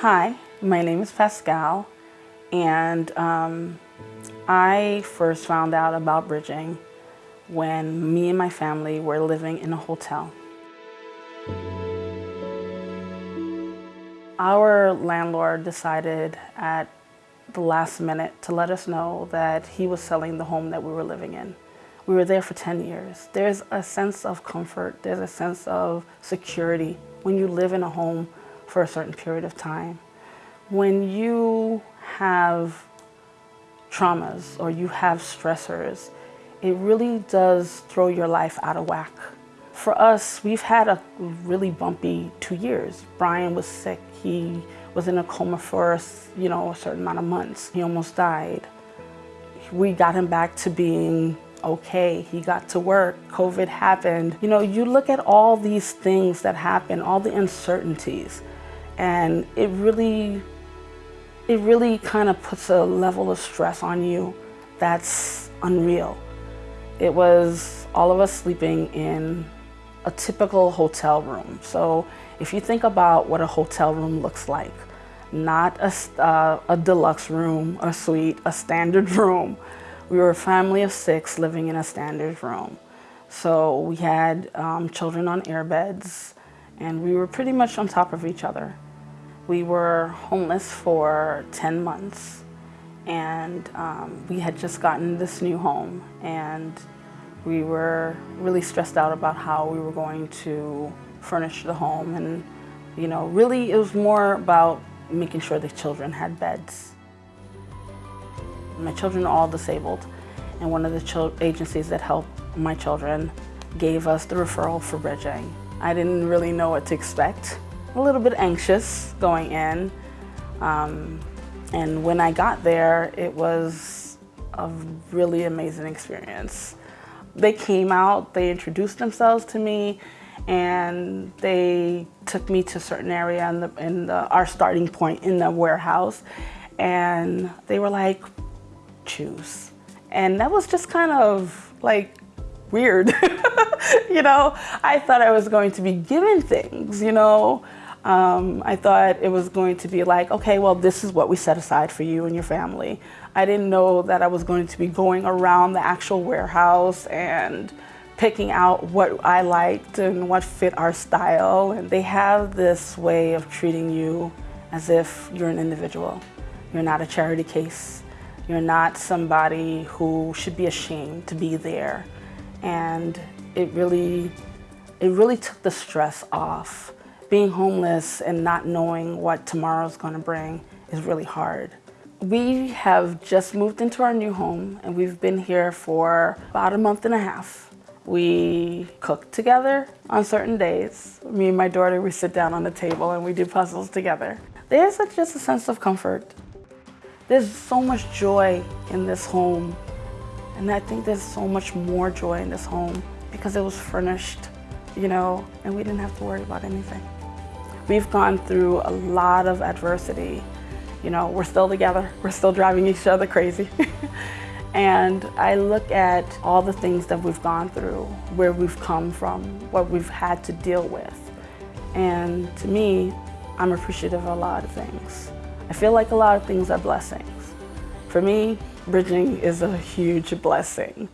Hi, my name is Pascal, and um, I first found out about bridging when me and my family were living in a hotel. Our landlord decided at the last minute to let us know that he was selling the home that we were living in. We were there for 10 years. There's a sense of comfort, there's a sense of security when you live in a home for a certain period of time. When you have traumas or you have stressors, it really does throw your life out of whack. For us, we've had a really bumpy two years. Brian was sick. He was in a coma for you know, a certain amount of months. He almost died. We got him back to being okay. He got to work. COVID happened. You know, you look at all these things that happen, all the uncertainties, and it really, it really kind of puts a level of stress on you that's unreal. It was all of us sleeping in a typical hotel room. So if you think about what a hotel room looks like, not a, uh, a deluxe room, a suite, a standard room. We were a family of six living in a standard room. So we had um, children on airbeds and we were pretty much on top of each other. We were homeless for 10 months and um, we had just gotten this new home and we were really stressed out about how we were going to furnish the home and you know really it was more about making sure the children had beds. My children are all disabled and one of the agencies that helped my children gave us the referral for bridging. I didn't really know what to expect a little bit anxious going in. Um, and when I got there, it was a really amazing experience. They came out, they introduced themselves to me, and they took me to a certain area in, the, in the, our starting point in the warehouse. And they were like, choose. And that was just kind of like weird. you know, I thought I was going to be given things, you know, um, I thought it was going to be like, okay, well, this is what we set aside for you and your family. I didn't know that I was going to be going around the actual warehouse and picking out what I liked and what fit our style. And they have this way of treating you as if you're an individual. You're not a charity case. You're not somebody who should be ashamed to be there. And it really, it really took the stress off being homeless and not knowing what tomorrow's going to bring is really hard. We have just moved into our new home and we've been here for about a month and a half. We cook together on certain days. Me and my daughter, we sit down on the table and we do puzzles together. There's a, just a sense of comfort. There's so much joy in this home. And I think there's so much more joy in this home because it was furnished, you know, and we didn't have to worry about anything. We've gone through a lot of adversity. You know, we're still together. We're still driving each other crazy. and I look at all the things that we've gone through, where we've come from, what we've had to deal with. And to me, I'm appreciative of a lot of things. I feel like a lot of things are blessings. For me, bridging is a huge blessing.